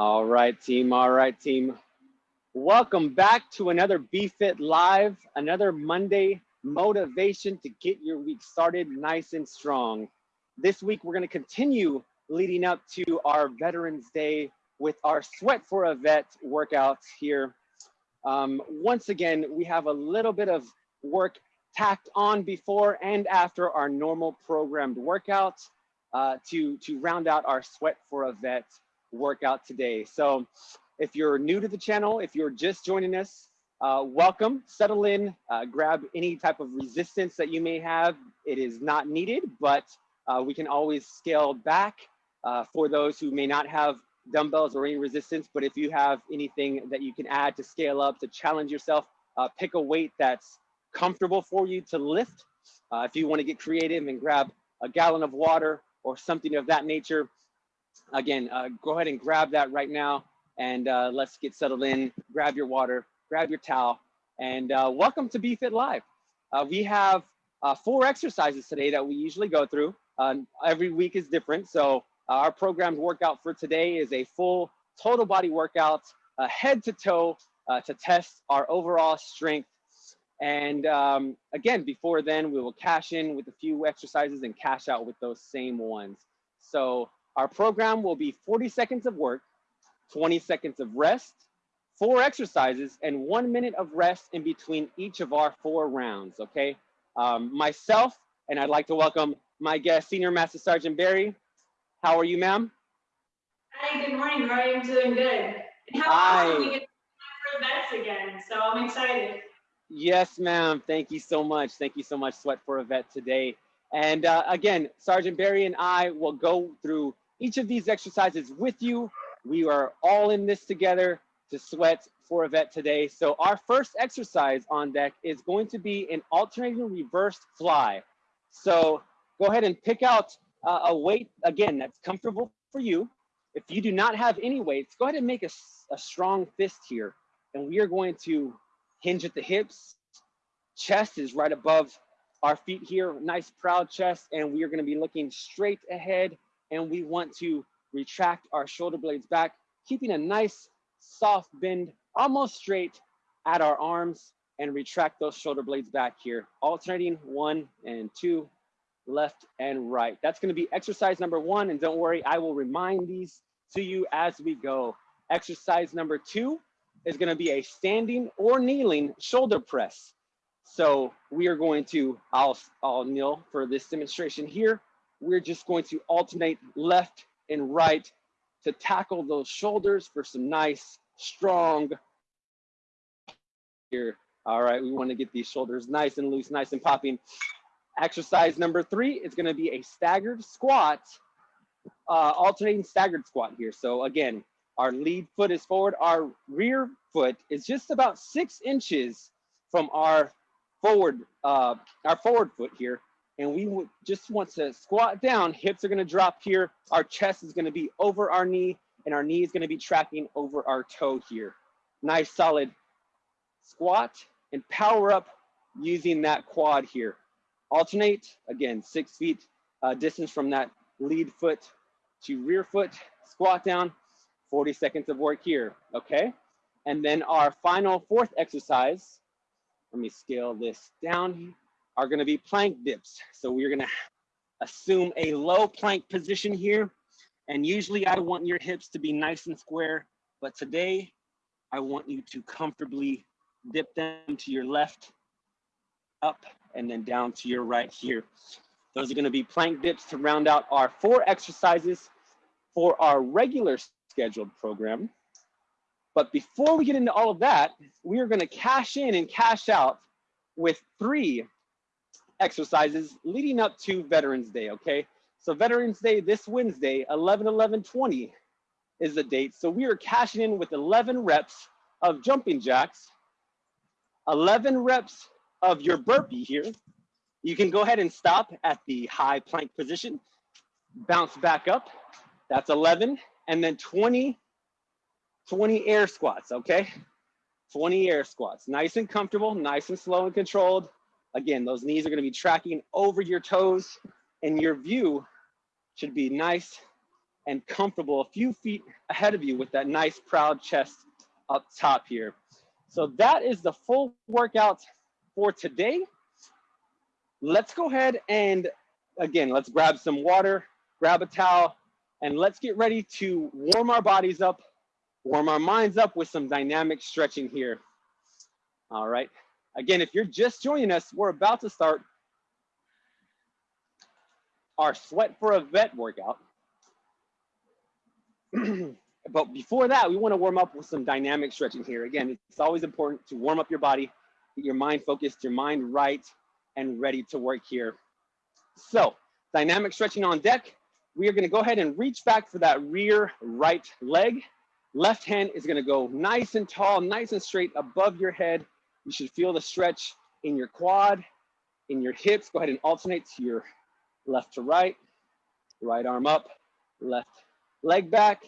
All right, team. All right, team. Welcome back to another BFit Live, another Monday motivation to get your week started nice and strong. This week, we're going to continue leading up to our Veterans Day with our Sweat for a Vet workouts here. Um, once again, we have a little bit of work tacked on before and after our normal programmed workouts uh, to, to round out our Sweat for a Vet workout today. So if you're new to the channel, if you're just joining us, uh, welcome, settle in, uh, grab any type of resistance that you may have. It is not needed, but uh, we can always scale back uh, for those who may not have dumbbells or any resistance, but if you have anything that you can add to scale up, to challenge yourself, uh, pick a weight that's comfortable for you to lift. Uh, if you wanna get creative and grab a gallon of water or something of that nature, again, uh, go ahead and grab that right now and uh, let's get settled in. Grab your water, grab your towel, and uh, welcome to BFit Live. Uh, we have uh, four exercises today that we usually go through. every week is different, so our programmed workout for today is a full total body workout, head to toe, to test our overall strength and um, again, before then, we will cash in with a few exercises and cash out with those same ones. So our program will be 40 seconds of work, 20 seconds of rest, four exercises, and one minute of rest in between each of our four rounds, okay? Um, myself, and I'd like to welcome my guest, Senior Master Sergeant Barry. How are you, ma'am? Hi, good morning, Roy. I'm doing good. And how Hi. awesome we get for the vets again, so I'm excited. Yes, ma'am. Thank you so much. Thank you so much, Sweat for a Vet today. And uh, again, Sergeant Barry and I will go through each of these exercises with you. We are all in this together to sweat for a vet today. So our first exercise on deck is going to be an alternating reversed fly. So go ahead and pick out uh, a weight, again, that's comfortable for you. If you do not have any weights, go ahead and make a, a strong fist here. And we are going to hinge at the hips. Chest is right above our feet here, nice proud chest. And we are gonna be looking straight ahead and we want to retract our shoulder blades back, keeping a nice soft bend, almost straight at our arms and retract those shoulder blades back here, alternating one and two, left and right. That's gonna be exercise number one. And don't worry, I will remind these to you as we go. Exercise number two is gonna be a standing or kneeling shoulder press. So we are going to, I'll, I'll kneel for this demonstration here. We're just going to alternate left and right to tackle those shoulders for some nice, strong here. All right, we wanna get these shoulders nice and loose, nice and popping. Exercise number three is gonna be a staggered squat, uh, alternating staggered squat here. So again, our lead foot is forward. Our rear foot is just about six inches from our forward, uh, our forward foot here. And we would just want to squat down. Hips are gonna drop here. Our chest is gonna be over our knee and our knee is gonna be tracking over our toe here. Nice solid squat and power up using that quad here. Alternate, again, six feet uh, distance from that lead foot to rear foot, squat down, 40 seconds of work here, okay? And then our final fourth exercise, let me scale this down, are gonna be plank dips. So we're gonna assume a low plank position here. And usually I want your hips to be nice and square, but today I want you to comfortably dip them to your left, up, and then down to your right here. Those are gonna be plank dips to round out our four exercises for our regular scheduled program. But before we get into all of that, we are going to cash in and cash out with three exercises leading up to Veterans Day, okay? So Veterans Day this Wednesday, 11 11 20 is the date. So we are cashing in with 11 reps of jumping jacks, 11 reps of your burpee here. You can go ahead and stop at the high plank position, bounce back up. That's 11 and then 20, 20 air squats, okay? 20 air squats, nice and comfortable, nice and slow and controlled. Again, those knees are gonna be tracking over your toes and your view should be nice and comfortable a few feet ahead of you with that nice proud chest up top here. So that is the full workout for today. Let's go ahead and again, let's grab some water, grab a towel, and let's get ready to warm our bodies up, warm our minds up with some dynamic stretching here. All right. Again, if you're just joining us, we're about to start our sweat for a vet workout. but before that, we want to warm up with some dynamic stretching here. Again, it's always important to warm up your body, get your mind focused, your mind right, and ready to work here. So, dynamic stretching on deck. We are going to go ahead and reach back for that rear right leg. Left hand is going to go nice and tall, nice and straight above your head. You should feel the stretch in your quad, in your hips. Go ahead and alternate to your left to right, right arm up, left leg back.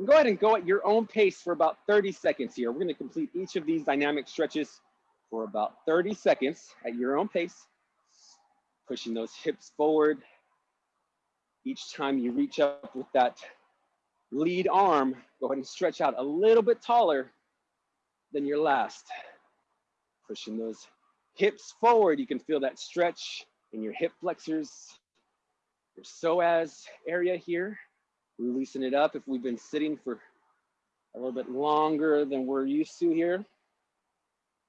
And go ahead and go at your own pace for about 30 seconds here. We're gonna complete each of these dynamic stretches for about 30 seconds at your own pace. Pushing those hips forward. Each time you reach up with that lead arm, go ahead and stretch out a little bit taller than your last. Pushing those hips forward. You can feel that stretch in your hip flexors, your psoas area here. Loosen it up if we've been sitting for a little bit longer than we're used to here.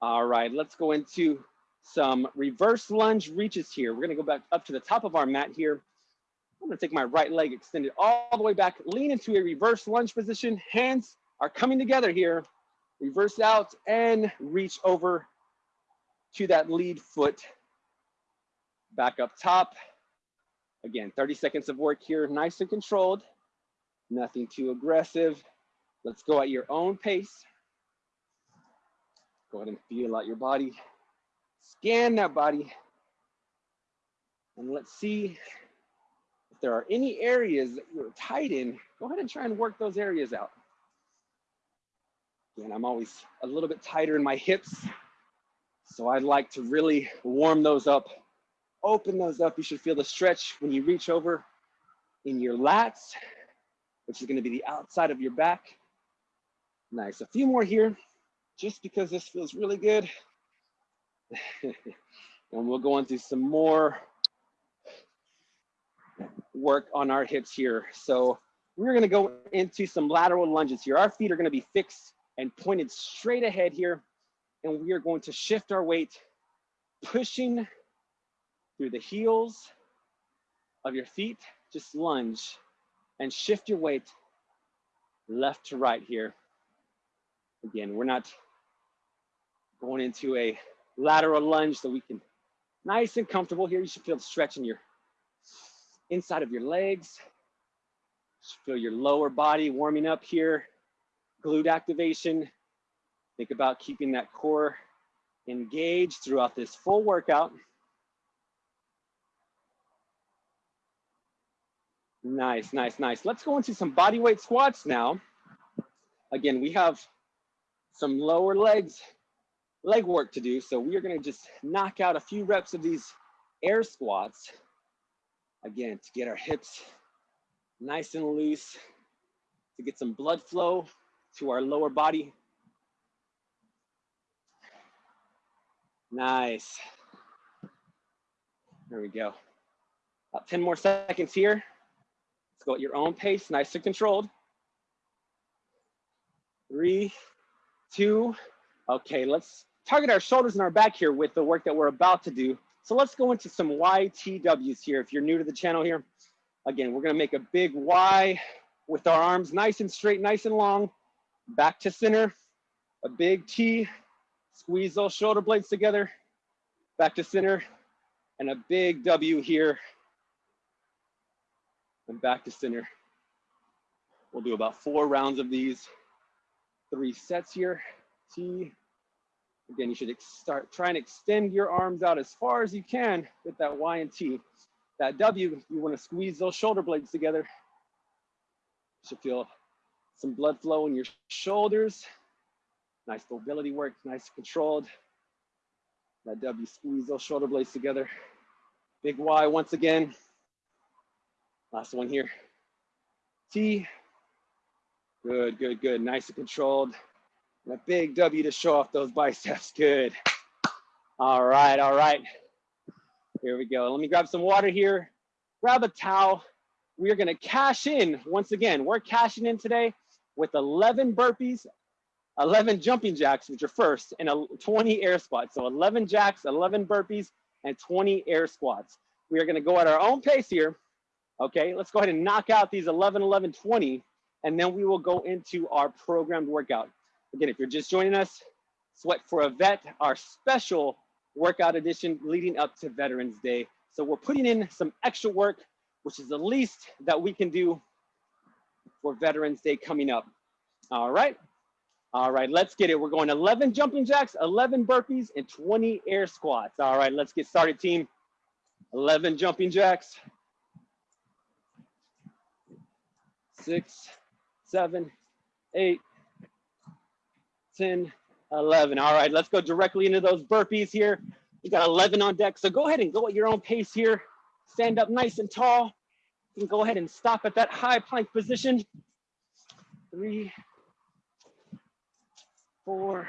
All right, let's go into some reverse lunge reaches here. We're gonna go back up to the top of our mat here. I'm gonna take my right leg extended all the way back, lean into a reverse lunge position. Hands are coming together here. Reverse out and reach over to that lead foot. Back up top. Again, 30 seconds of work here, nice and controlled nothing too aggressive. Let's go at your own pace. Go ahead and feel out your body. Scan that body. And let's see if there are any areas that you're tight in. Go ahead and try and work those areas out. Again, I'm always a little bit tighter in my hips. So I'd like to really warm those up. Open those up. You should feel the stretch when you reach over in your lats which is gonna be the outside of your back. Nice, a few more here, just because this feels really good. and we'll go into some more work on our hips here. So we're gonna go into some lateral lunges here. Our feet are gonna be fixed and pointed straight ahead here. And we are going to shift our weight, pushing through the heels of your feet, just lunge and shift your weight left to right here. Again, we're not going into a lateral lunge so we can nice and comfortable here. You should feel the stretch in your inside of your legs. You feel your lower body warming up here. Glute activation. Think about keeping that core engaged throughout this full workout. Nice, nice, nice. Let's go into some body weight squats now. Again, we have some lower legs, leg work to do. So we are gonna just knock out a few reps of these air squats. Again, to get our hips nice and loose, to get some blood flow to our lower body. Nice. There we go. About 10 more seconds here. Let's go at your own pace, nice and controlled. Three, two, okay, let's target our shoulders and our back here with the work that we're about to do. So let's go into some YTWs here. If you're new to the channel here, again, we're gonna make a big Y with our arms nice and straight, nice and long, back to center, a big T, squeeze those shoulder blades together, back to center, and a big W here and back to center. We'll do about four rounds of these, three sets here. T. Again, you should start try and extend your arms out as far as you can with that Y and T. That W, you want to squeeze those shoulder blades together. You should feel some blood flow in your shoulders. Nice mobility work, nice controlled. That W, squeeze those shoulder blades together. Big Y once again. Last one here. T. Good, good, good. Nice and controlled. And a big W to show off those biceps. Good. All right, all right. Here we go. Let me grab some water here. Grab a towel. We are gonna cash in, once again, we're cashing in today with 11 burpees, 11 jumping jacks, which are first, and a 20 air squats. So 11 jacks, 11 burpees, and 20 air squats. We are gonna go at our own pace here. Okay, let's go ahead and knock out these 11, 11, 20, and then we will go into our programmed workout. Again, if you're just joining us, Sweat for a Vet, our special workout edition leading up to Veterans Day. So we're putting in some extra work, which is the least that we can do for Veterans Day coming up. All right. All right, let's get it. We're going 11 jumping jacks, 11 burpees, and 20 air squats. All right, let's get started, team. 11 jumping jacks. Six, seven, eight, 10, 11. All right, let's go directly into those burpees here. We got 11 on deck, so go ahead and go at your own pace here. Stand up nice and tall. You can go ahead and stop at that high plank position. Three, four,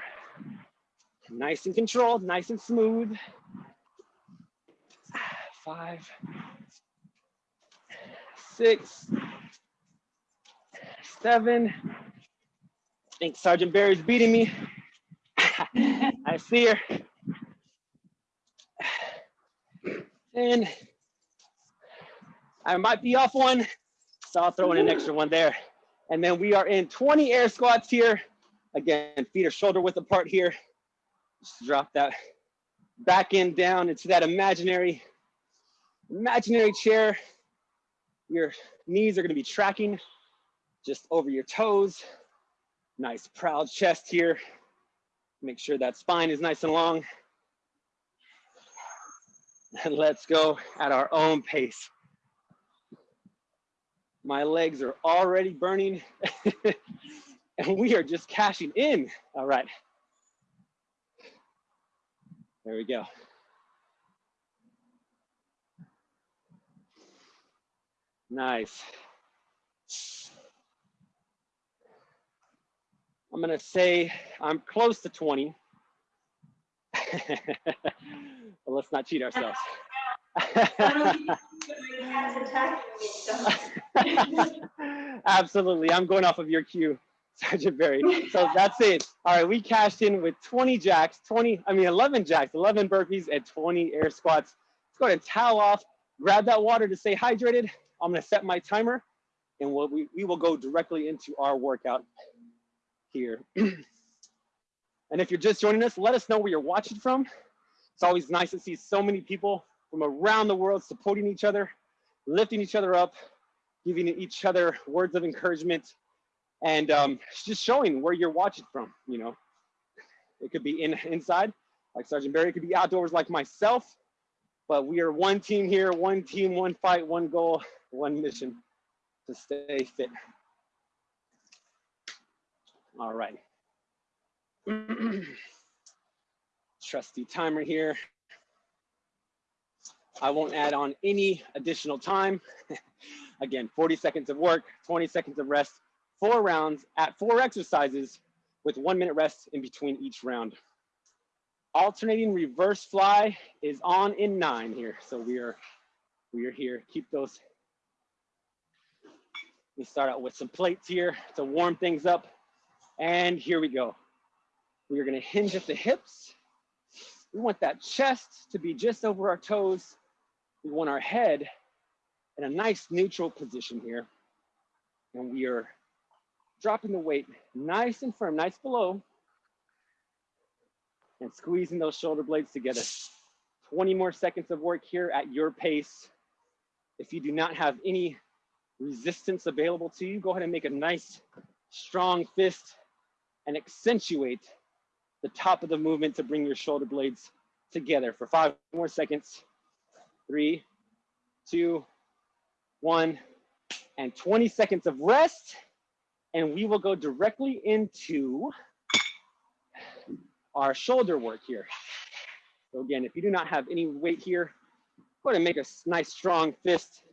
nice and controlled, nice and smooth. Five, six, seven. I think Sergeant Barry's beating me. I see her. And I might be off one, so I'll throw in an extra one there. And then we are in 20 air squats here. Again, feet are shoulder width apart here. Just drop that back end down into that imaginary, imaginary chair. Your knees are gonna be tracking just over your toes. Nice proud chest here. Make sure that spine is nice and long. And let's go at our own pace. My legs are already burning and we are just cashing in. All right. There we go. Nice. I'm gonna say I'm close to 20. but let's not cheat ourselves. Absolutely, I'm going off of your cue, Sergeant Barry. So that's it. All right, we cashed in with 20 jacks, 20, I mean 11 jacks, 11 burpees, and 20 air squats. Let's go ahead and towel off, grab that water to stay hydrated. I'm gonna set my timer and we'll, we, we will go directly into our workout here. and if you're just joining us, let us know where you're watching from. It's always nice to see so many people from around the world supporting each other, lifting each other up, giving each other words of encouragement, and um, just showing where you're watching from. You know, it could be in inside, like Sergeant Barry. It could be outdoors, like myself. But we are one team here, one team, one fight, one goal, one mission to stay fit. All right. Trusty timer here. I won't add on any additional time. Again, 40 seconds of work, 20 seconds of rest, four rounds at four exercises with one minute rest in between each round. Alternating reverse fly is on in nine here. So we are, we are here. Keep those. We start out with some plates here to warm things up. And here we go. We are gonna hinge at the hips. We want that chest to be just over our toes. We want our head in a nice neutral position here. And we are dropping the weight nice and firm, nice below, and squeezing those shoulder blades together. 20 more seconds of work here at your pace. If you do not have any resistance available to you, go ahead and make a nice strong fist and accentuate the top of the movement to bring your shoulder blades together for five more seconds. Three, two, one, and 20 seconds of rest. And we will go directly into our shoulder work here. So again, if you do not have any weight here, go ahead and make a nice strong fist.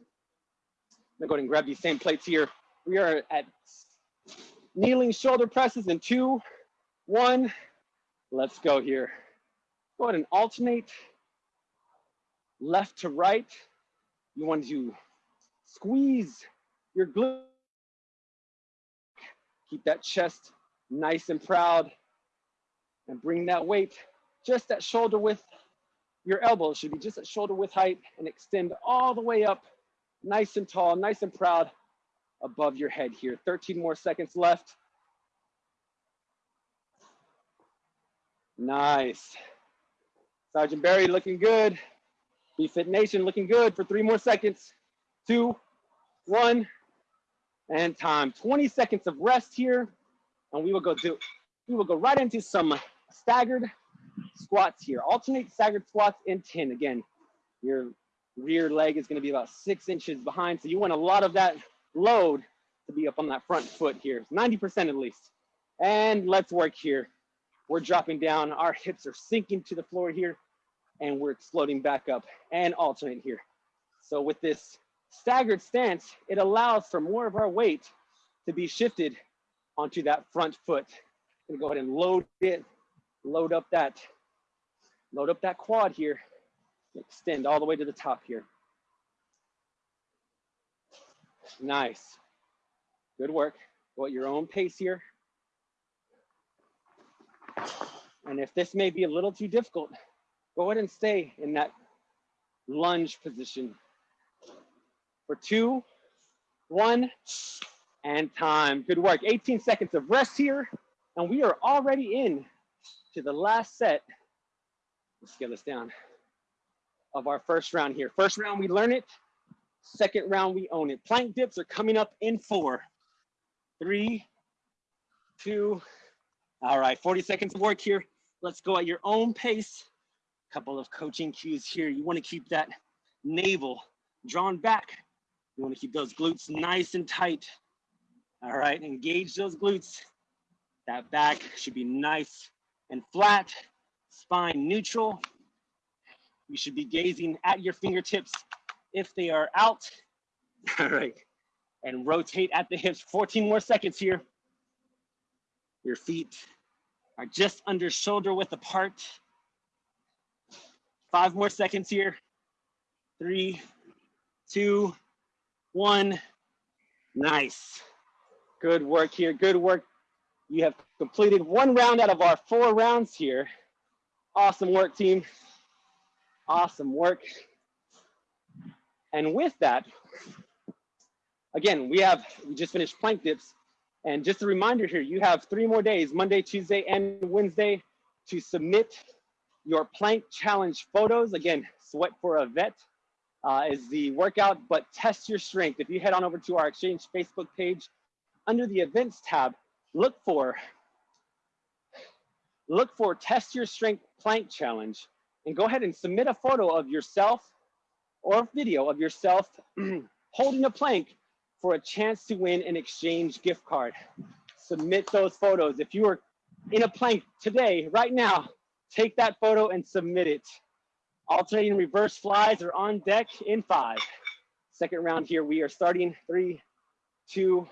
I'm gonna go ahead and grab these same plates here. We are at kneeling shoulder presses in two, one. Let's go here. Go ahead and alternate left to right. You want to squeeze your glute. Keep that chest nice and proud and bring that weight just at shoulder width. Your elbows should be just at shoulder width height and extend all the way up nice and tall, nice and proud above your head here. 13 more seconds left. Nice. Sergeant Barry looking good. BFit Nation looking good for three more seconds. Two, one, and time. 20 seconds of rest here. And we will go do, we will go right into some staggered squats here. Alternate staggered squats in 10. Again, your rear leg is gonna be about six inches behind. So you want a lot of that load to be up on that front foot here, 90% at least. And let's work here. We're dropping down, our hips are sinking to the floor here, and we're exploding back up and alternate here. So with this staggered stance, it allows for more of our weight to be shifted onto that front foot. Gonna go ahead and load it, load up that, load up that quad here, extend all the way to the top here. Nice. Good work. Go at your own pace here. And if this may be a little too difficult, go ahead and stay in that lunge position for two, one, and time. Good work. 18 seconds of rest here. And we are already in to the last set. Let's get this down of our first round here. First round, we learn it. Second round, we own it. Plank dips are coming up in four, three, two. All right, 40 seconds of work here. Let's go at your own pace. Couple of coaching cues here. You wanna keep that navel drawn back. You wanna keep those glutes nice and tight. All right, engage those glutes. That back should be nice and flat, spine neutral. You should be gazing at your fingertips if they are out. All right, and rotate at the hips. 14 more seconds here. Your feet are just under shoulder width apart. Five more seconds here. Three, two, one. Nice. Good work here, good work. You have completed one round out of our four rounds here. Awesome work, team. Awesome work. And with that, again, we have, we just finished plank dips. And just a reminder here, you have three more days, Monday, Tuesday, and Wednesday to submit your plank challenge photos. Again, sweat for a vet uh, is the workout, but test your strength. If you head on over to our Exchange Facebook page, under the events tab, look for, look for test your strength plank challenge and go ahead and submit a photo of yourself or video of yourself holding a plank for a chance to win an exchange gift card. Submit those photos. If you are in a plank today, right now, take that photo and submit it. Alternating reverse flies are on deck in five. Second round here, we are starting three, two,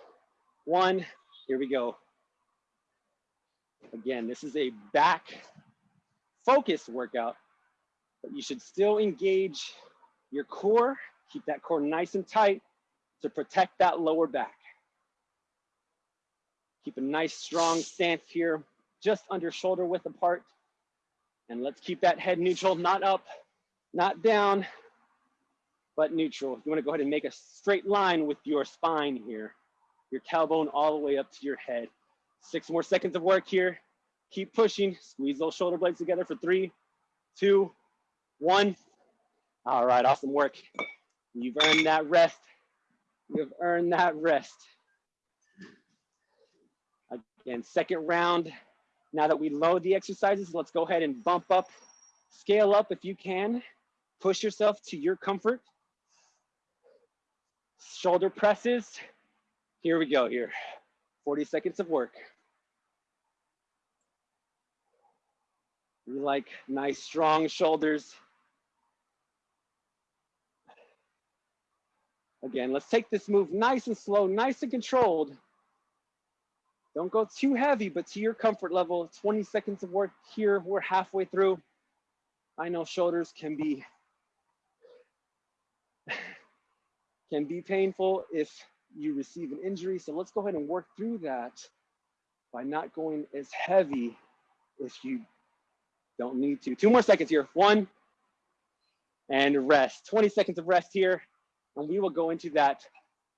one. Here we go. Again, this is a back focused workout, but you should still engage your core, keep that core nice and tight to protect that lower back. Keep a nice strong stance here, just under shoulder width apart. And let's keep that head neutral, not up, not down, but neutral. You wanna go ahead and make a straight line with your spine here, your tailbone all the way up to your head. Six more seconds of work here. Keep pushing, squeeze those shoulder blades together for three, two, one. All right, awesome work. You've earned that rest. You've earned that rest. Again, second round. Now that we load the exercises, let's go ahead and bump up, scale up if you can. Push yourself to your comfort. Shoulder presses. Here we go here. 40 seconds of work. We like nice strong shoulders. Again, let's take this move nice and slow, nice and controlled. Don't go too heavy, but to your comfort level. 20 seconds of work here. We're halfway through. I know shoulders can be can be painful if you receive an injury. So let's go ahead and work through that by not going as heavy if you don't need to. Two more seconds here. One, and rest. 20 seconds of rest here. And we will go into that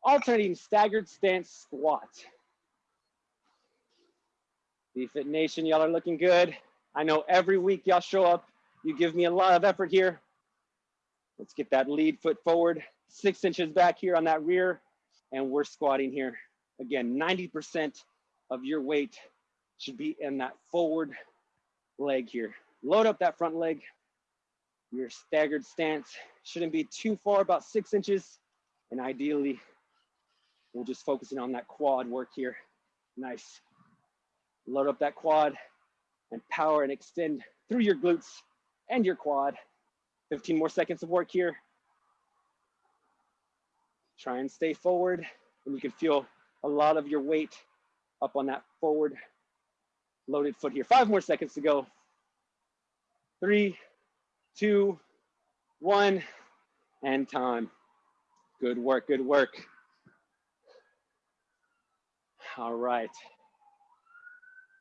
alternating staggered stance squat. BFit Nation, y'all are looking good. I know every week y'all show up. You give me a lot of effort here. Let's get that lead foot forward, six inches back here on that rear. And we're squatting here. Again, 90% of your weight should be in that forward leg here. Load up that front leg. Your staggered stance shouldn't be too far, about six inches. And ideally, we're just focusing on that quad work here. Nice. Load up that quad and power and extend through your glutes and your quad. 15 more seconds of work here. Try and stay forward and you can feel a lot of your weight up on that forward loaded foot here. Five more seconds to go. Three, two, one, and time. Good work, good work. All right.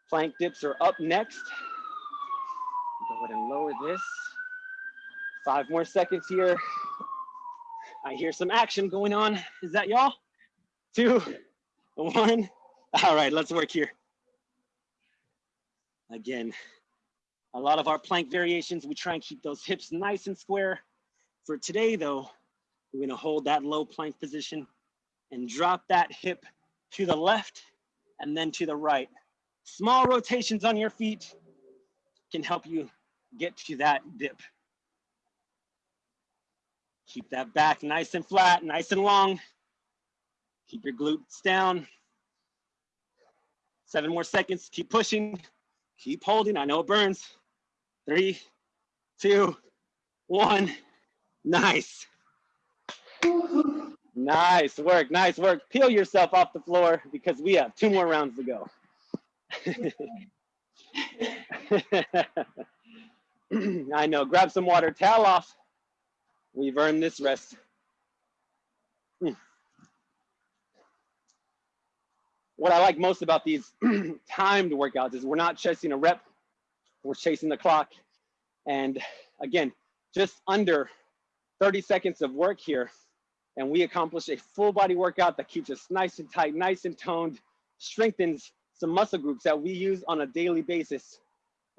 Plank dips are up next. Go ahead and lower this. Five more seconds here. I hear some action going on. Is that y'all? Two, one. All right, let's work here. Again, a lot of our plank variations, we try and keep those hips nice and square. For today though, we're gonna hold that low plank position and drop that hip to the left and then to the right. Small rotations on your feet can help you get to that dip. Keep that back nice and flat, nice and long. Keep your glutes down. Seven more seconds, keep pushing, keep holding. I know it burns. Three, two, one. Nice. Nice work, nice work. Peel yourself off the floor because we have two more rounds to go. I know, grab some water, towel off. We've earned this rest. Hmm. What I like most about these timed workouts is we're not chasing a rep, we're chasing the clock. And again, just under 30 seconds of work here, and we accomplish a full body workout that keeps us nice and tight, nice and toned, strengthens some muscle groups that we use on a daily basis.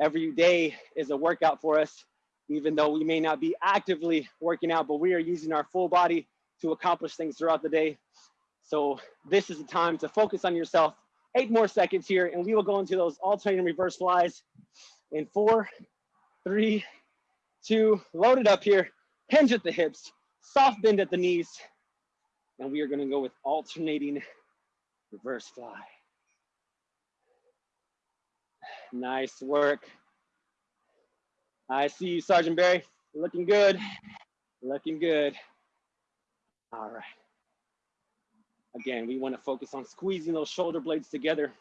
Every day is a workout for us, even though we may not be actively working out, but we are using our full body to accomplish things throughout the day. So this is the time to focus on yourself. Eight more seconds here, and we will go into those alternating reverse flies in four, three, two, load it up here, hinge at the hips, soft bend at the knees, and we are gonna go with alternating reverse fly. Nice work. I see you, Sergeant Barry. Looking good. Looking good. All right. Again, we want to focus on squeezing those shoulder blades together.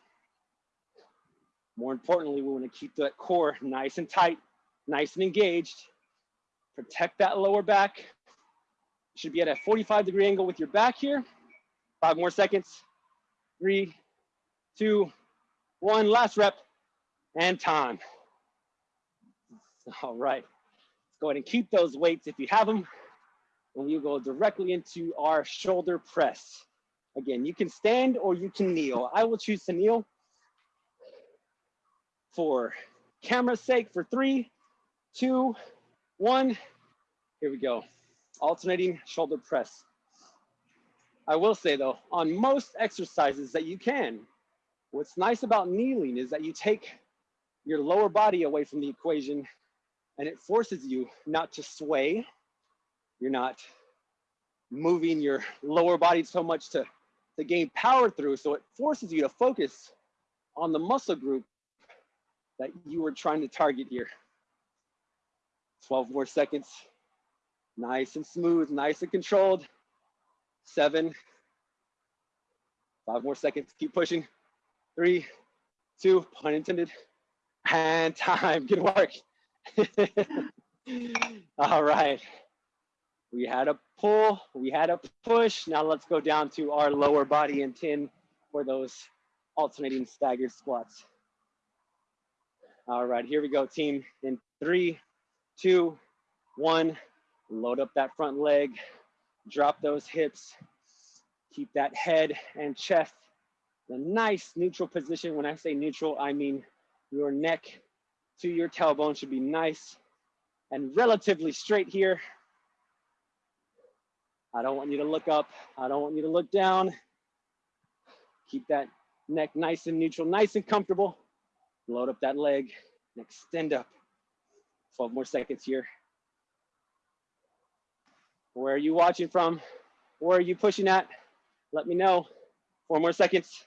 More importantly, we want to keep that core nice and tight, nice and engaged. Protect that lower back. Should be at a 45 degree angle with your back here. Five more seconds. Three, two, one. Last rep and time. All right, let's go ahead and keep those weights if you have them. And we'll go directly into our shoulder press. Again, you can stand or you can kneel. I will choose to kneel for camera's sake for three, two, one. Here we go. Alternating shoulder press. I will say though, on most exercises that you can, what's nice about kneeling is that you take your lower body away from the equation and it forces you not to sway. You're not moving your lower body so much to, to gain power through. So it forces you to focus on the muscle group that you were trying to target here. 12 more seconds. Nice and smooth, nice and controlled. seven, five more seconds. Keep pushing. Three, two, pun intended, and time. Good work. All right. We had a pull, we had a push. Now let's go down to our lower body and 10 for those alternating staggered squats. All right, here we go, team. In three, two, one, load up that front leg, drop those hips, keep that head and chest in a nice neutral position. When I say neutral, I mean your neck to your tailbone should be nice and relatively straight here. I don't want you to look up. I don't want you to look down. Keep that neck nice and neutral, nice and comfortable. Load up that leg and extend up. 12 more seconds here. Where are you watching from? Where are you pushing at? Let me know. Four more seconds.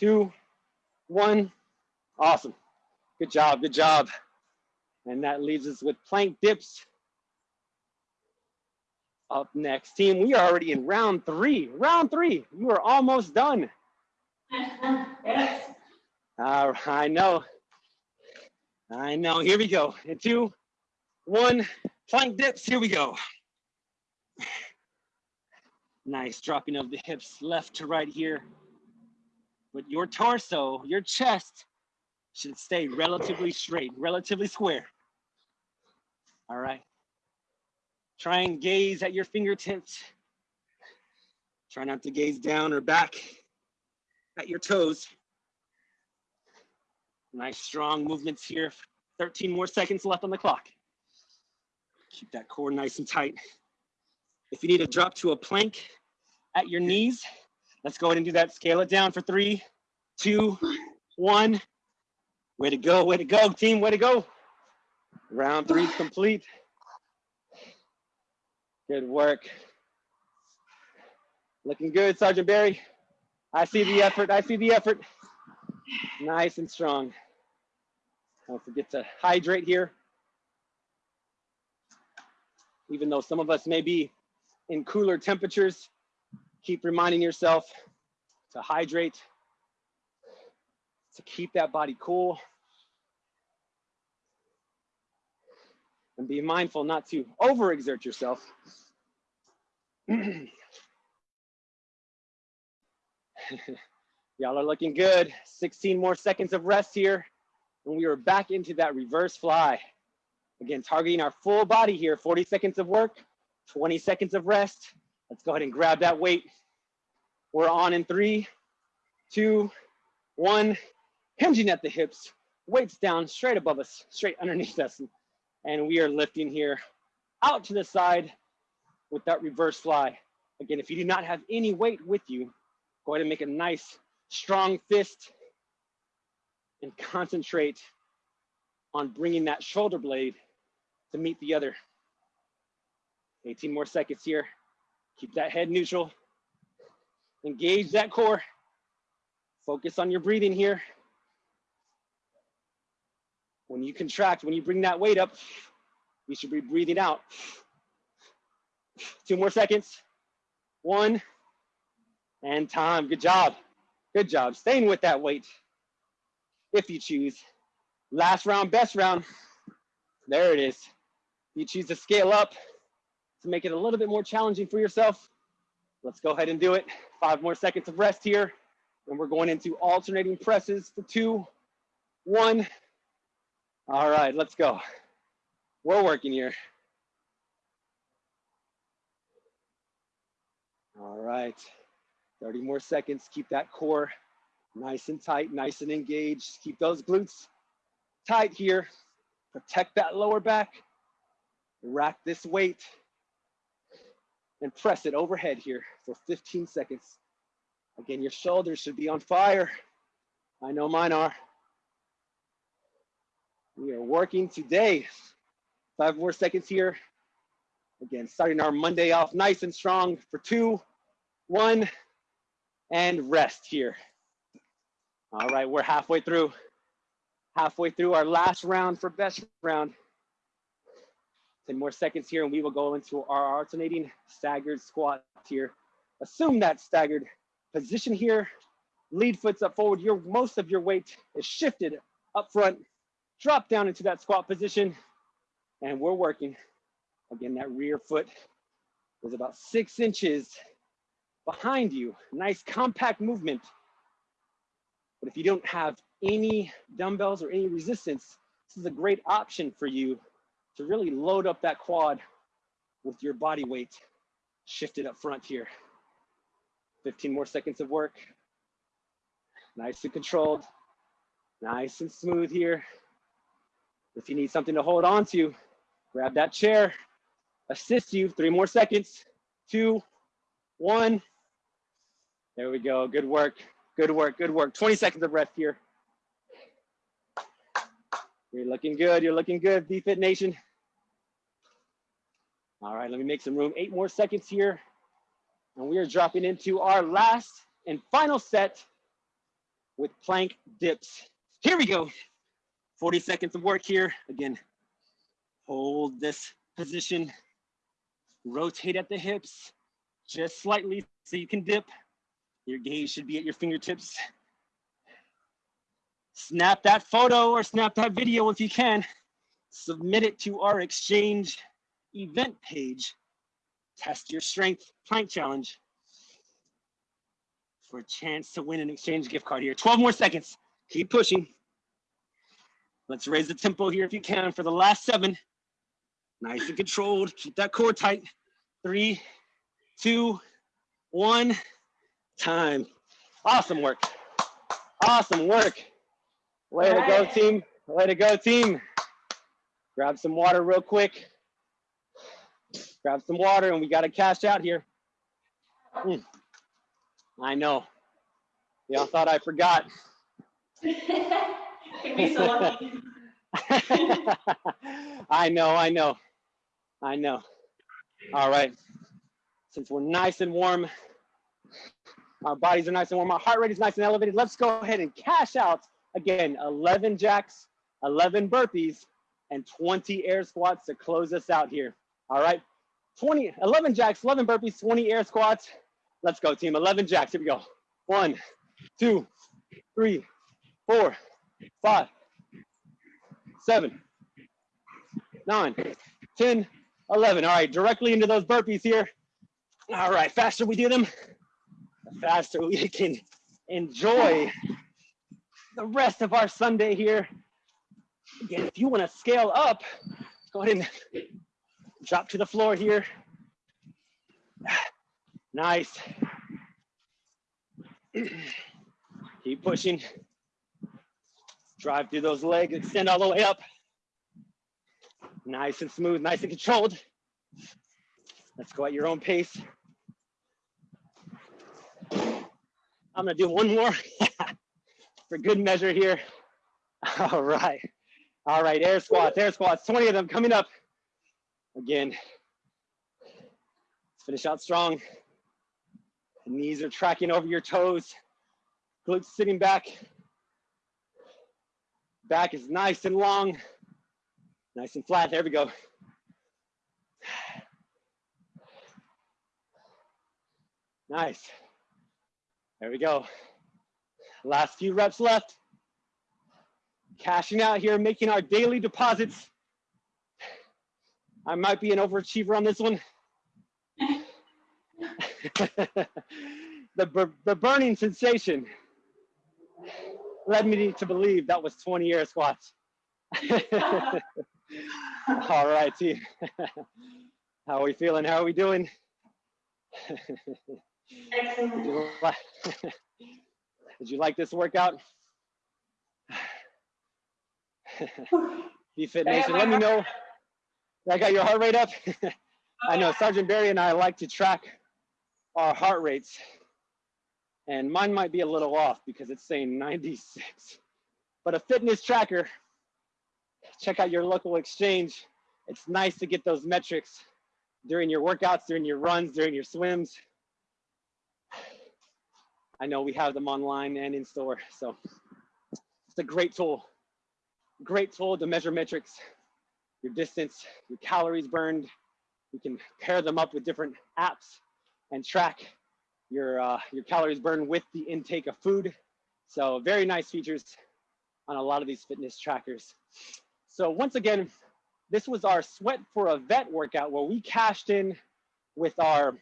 Two, one. Awesome. Good job, good job. And that leaves us with plank dips. Up next, team, we are already in round three. Round three, you are almost done. Yes. Uh, I know. I know. Here we go. In two, one, plank dips. Here we go. Nice dropping of the hips left to right here. But your torso, your chest should stay relatively straight, relatively square. All right. Try and gaze at your fingertips. Try not to gaze down or back at your toes. Nice strong movements here. 13 more seconds left on the clock. Keep that core nice and tight. If you need to drop to a plank at your knees, let's go ahead and do that. Scale it down for three, two, one. Way to go, way to go, team, way to go. Round three complete. Good work. Looking good, Sergeant Barry. I see the effort, I see the effort. Nice and strong. Don't forget to hydrate here. Even though some of us may be in cooler temperatures, keep reminding yourself to hydrate, to keep that body cool. And be mindful not to overexert yourself. Y'all are looking good. 16 more seconds of rest here. And we are back into that reverse fly. Again, targeting our full body here. 40 seconds of work, 20 seconds of rest. Let's go ahead and grab that weight. We're on in three, two, one. Hinging at the hips, weights down straight above us, straight underneath us. And we are lifting here out to the side with that reverse fly. Again, if you do not have any weight with you, go ahead and make a nice strong fist and concentrate on bringing that shoulder blade to meet the other. 18 more seconds here. Keep that head neutral. Engage that core. Focus on your breathing here. When you contract, when you bring that weight up, you should be breathing out. Two more seconds. One, and time. Good job. Good job. Staying with that weight if you choose. Last round, best round. There it is. You choose to scale up to make it a little bit more challenging for yourself. Let's go ahead and do it. Five more seconds of rest here. And we're going into alternating presses for two, one. All right, let's go. We're working here. All right, 30 more seconds. Keep that core nice and tight, nice and engaged. Keep those glutes tight here. Protect that lower back. Rack this weight and press it overhead here for 15 seconds. Again, your shoulders should be on fire. I know mine are. We are working today. Five more seconds here. Again, starting our Monday off nice and strong for two, one, and rest here. All right, we're halfway through. Halfway through our last round for best round. 10 more seconds here and we will go into our alternating staggered squat here. Assume that staggered position here. Lead foot's up forward. Your most of your weight is shifted up front. Drop down into that squat position. And we're working. Again, that rear foot is about six inches behind you. Nice compact movement. But if you don't have any dumbbells or any resistance, this is a great option for you to really load up that quad with your body weight shifted up front here. 15 more seconds of work. Nice and controlled, nice and smooth here. If you need something to hold on to, grab that chair, assist you, three more seconds, two, one. There we go, good work, good work, good work. 20 seconds of rest here. You're looking good, you're looking good, BFit Nation. All right, let me make some room. Eight more seconds here. And we are dropping into our last and final set with plank dips. Here we go. 40 seconds of work here. Again, hold this position. Rotate at the hips just slightly so you can dip. Your gaze should be at your fingertips. Snap that photo or snap that video if you can. Submit it to our exchange event page. Test your strength plank challenge for a chance to win an exchange gift card here. 12 more seconds. Keep pushing. Let's raise the tempo here if you can for the last seven. Nice and controlled. Keep that core tight. Three, two, one. Time. Awesome work. Awesome work. Way to go, team. Way to go, team. Grab some water real quick. Grab some water and we got to cash out here. Mm. I know. Y'all thought I forgot. be so lucky. I know, I know, I know. All right. Since we're nice and warm, our bodies are nice and warm, our heart rate is nice and elevated, let's go ahead and cash out again 11 jacks, 11 burpees, and 20 air squats to close us out here. All right. 20, 11 jacks, 11 burpees, 20 air squats. Let's go, team. 11 jacks. Here we go. One, two, three, four, five, seven, nine, 10, 11. All right, directly into those burpees here. All right, faster we do them, the faster we can enjoy the rest of our Sunday here. Again, if you want to scale up, go ahead and drop to the floor here. Nice. Keep pushing. Drive through those legs, extend all the way up. Nice and smooth, nice and controlled. Let's go at your own pace. I'm gonna do one more for good measure here. All right. All right, air squats, air squats, 20 of them coming up. Again, let's finish out strong. Knees are tracking over your toes. Glutes sitting back. Back is nice and long, nice and flat. There we go. Nice. There we go. Last few reps left. Cashing out here, making our daily deposits. I might be an overachiever on this one. the, the burning sensation led me to believe that was 20 air squats. All right, team. How are we feeling? How are we doing? Like, did you like this workout? BFit Nation, let me know. I got your heart rate up. I know Sergeant Barry and I like to track our heart rates and mine might be a little off because it's saying 96. But a fitness tracker, check out your local exchange. It's nice to get those metrics during your workouts, during your runs, during your swims. I know we have them online and in store, so it's a great tool. Great tool to measure metrics your distance, your calories burned. You can pair them up with different apps and track your, uh, your calories burned with the intake of food. So very nice features on a lot of these fitness trackers. So once again, this was our sweat for a vet workout where we cashed in with our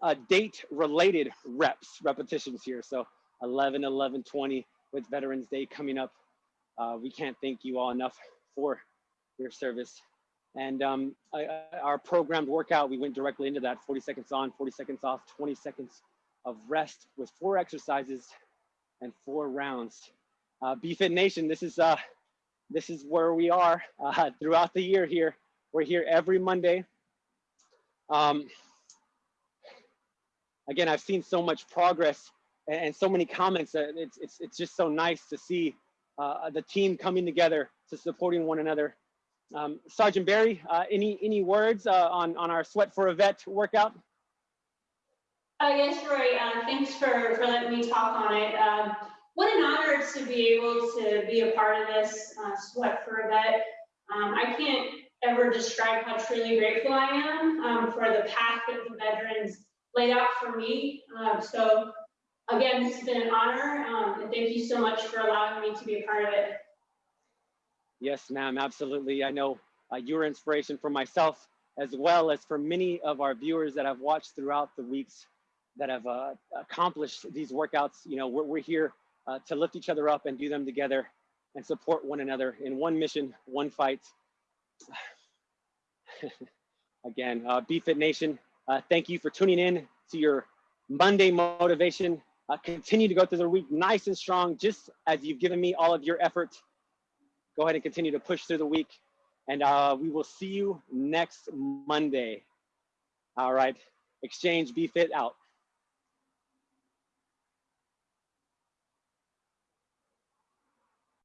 uh, date related reps, repetitions here. So 11, 11, 20 with Veterans Day coming up. Uh, we can't thank you all enough for your service. And um, I, our programmed workout, we went directly into that 40 seconds on, 40 seconds off, 20 seconds of rest with four exercises and four rounds. Uh, BFit Nation, this is, uh, this is where we are uh, throughout the year here. We're here every Monday. Um, again, I've seen so much progress and, so many comments. It's, it's, it's just so nice to see uh, the team coming together to supporting one another. Um, Sergeant Barry, uh, any, any words uh, on, on our Sweat for a Vet workout? Uh, yes, Roy, uh, thanks for, for letting me talk on it. Um, what an honor to be able to be a part of this uh, Sweat for a Vet. Um, I can't ever describe how truly grateful I am um, for the path that the veterans laid out for me. Um, so again, this has been an honor, um, and thank you so much for allowing me to be a part of it. Yes, ma'am, absolutely. I know uh, you're inspiration for myself as well as for many of our viewers that I've watched throughout the weeks that have uh, accomplished these workouts. You know, we're, we're here uh, to lift each other up and do them together and support one another in one mission, one fight. Again, uh, BFit Nation, uh, thank you for tuning in to your Monday motivation. Uh, continue to go through the week nice and strong, just as you've given me all of your effort. Go ahead and continue to push through the week. And uh, we will see you next Monday. All right. Exchange BFit out.